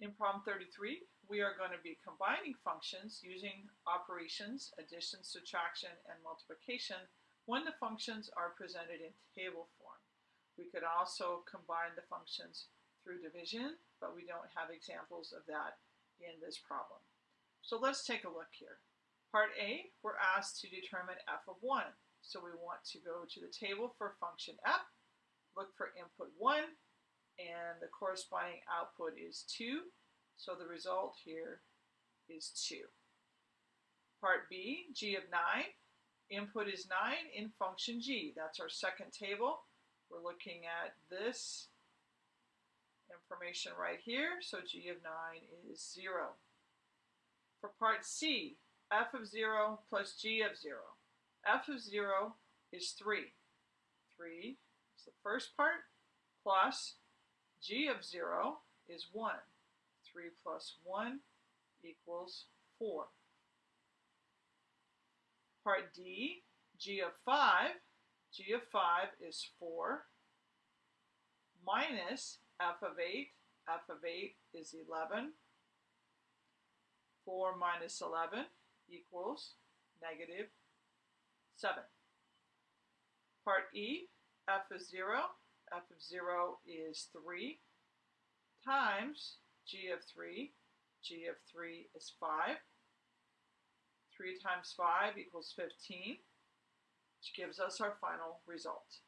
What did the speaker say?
In problem 33, we are going to be combining functions using operations, addition, subtraction, and multiplication when the functions are presented in table form. We could also combine the functions through division, but we don't have examples of that in this problem. So let's take a look here. Part A, we're asked to determine f of 1. So we want to go to the table for function f, look for input 1, and the corresponding output is 2. So the result here is 2. Part B, g of 9. Input is 9 in function g. That's our second table. We're looking at this information right here. So g of 9 is 0. For part C, f of 0 plus g of 0. f of 0 is 3. 3 is the first part plus g of 0 is 1. 3 plus 1 equals 4. Part D, g of 5, g of 5 is 4 minus f of 8, f of 8 is 11. 4 minus 11 equals negative 7. Part E, f of 0, f of 0 is 3 times g of 3. g of 3 is 5. 3 times 5 equals 15, which gives us our final result.